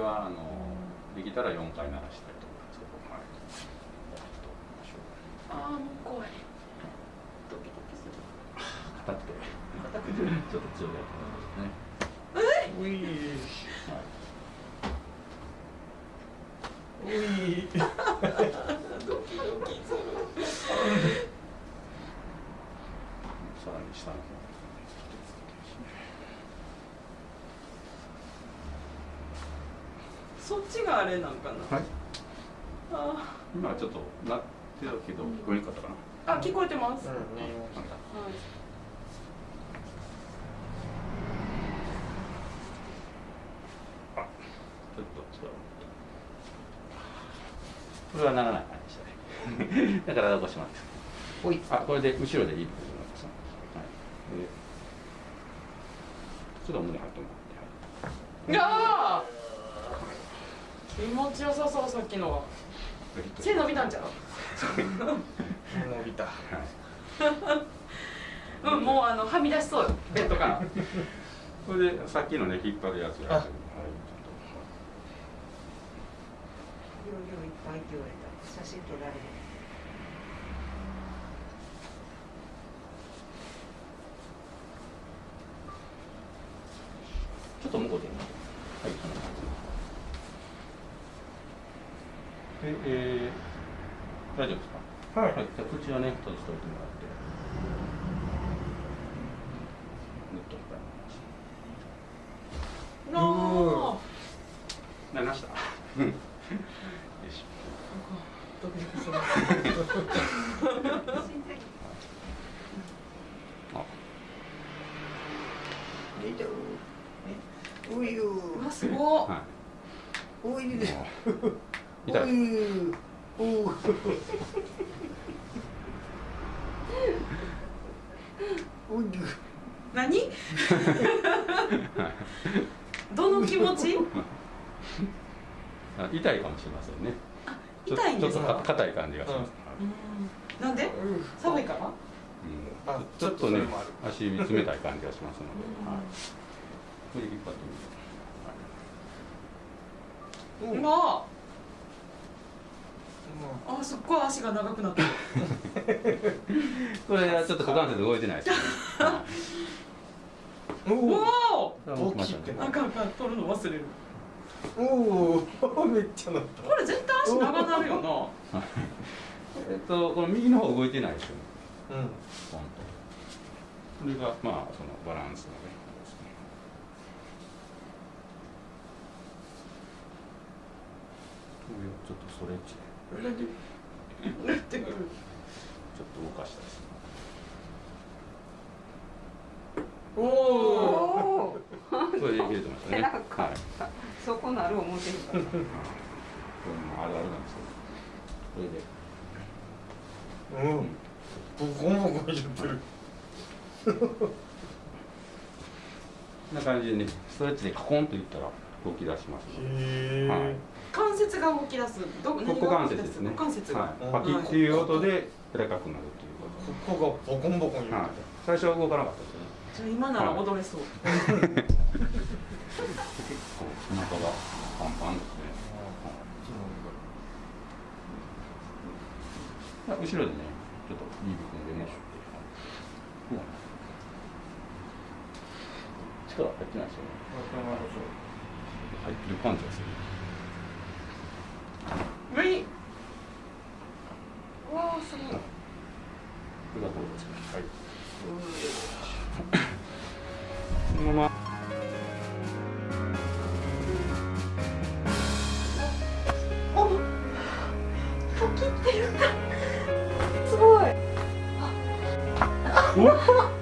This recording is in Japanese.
はあのできたら4回鳴らしたいと思いますけど、はい、ああもう怖い。ドキドキする。硬くて硬くてちょっと強いやつですねうい。はいういドキドキするさらに下の方そっちがあれなんかな、はい。あ今はちょっとなってたけど聞こえにくかったかな、ーあ聞こえてます、うんはい。あちょっと違うこれはならない感じで。したねだから起こしますおいあこれで後ろでいいと思います、はい、でちょっと胸張ってもい。やー気持ちよさそうさっきの。背伸びたんちゃう？伸びた。はい。うんもうあのはみ出しそうベッドから。これでさっきのね引っ張るやつやあ。はい。ちょっ容量いっぱいって言われた写真撮られる。とちょっと向こうではいそんな感じでえー、大丈夫ですか？はい。はい、じゃあ口はね閉じておいてもらって。ぬっといっぱいなあなりました？うん。よし。ドキドキする。あういう。うわすごっ。はおいいもう痛いいうおうおい何？どの気持ち？あ痛いかもしれませんね。ちょ痛いんですちょっとかか硬い感じがします、うん。なんで？寒いから？うん。あちょっとね足冷たい感じがしますので、うん。はい、これ引っ張ってみて、う。んああすっごい足が長くなってるこれはちょっと股関節動いてないですね、はおお大きくなあかんあかん取るの忘れる。おおめっちゃなった。これ絶対足長なるよな。えっとこの右の方動いてないですよね。うん。ポンと。これがまあそのバランスのねちょっとストレッチで打ってくるちょっと動かしたいですねおおおおこれで入れてましたねはいそこなる思ってるからこれもあるあるなんですけどこれでうんボコボコ言ってるこんな感じでねストレッチでカコンといったら。動き出しますので。はい。関節が動き出す。ど何が股関節ですね。股関節が、はい、パキっていう音で柔らかくなるっていうこここがボコンボコンはい、最初は動かなかったですよね。じゃあ今なら踊れそう、結構お腹がパンパンですね、後ろでねちょっと指組んでみましょう、うん力入ってないですよね入ってる感じがする無理うわあすごい。これがこうですね。はい。このまま。すごい。お？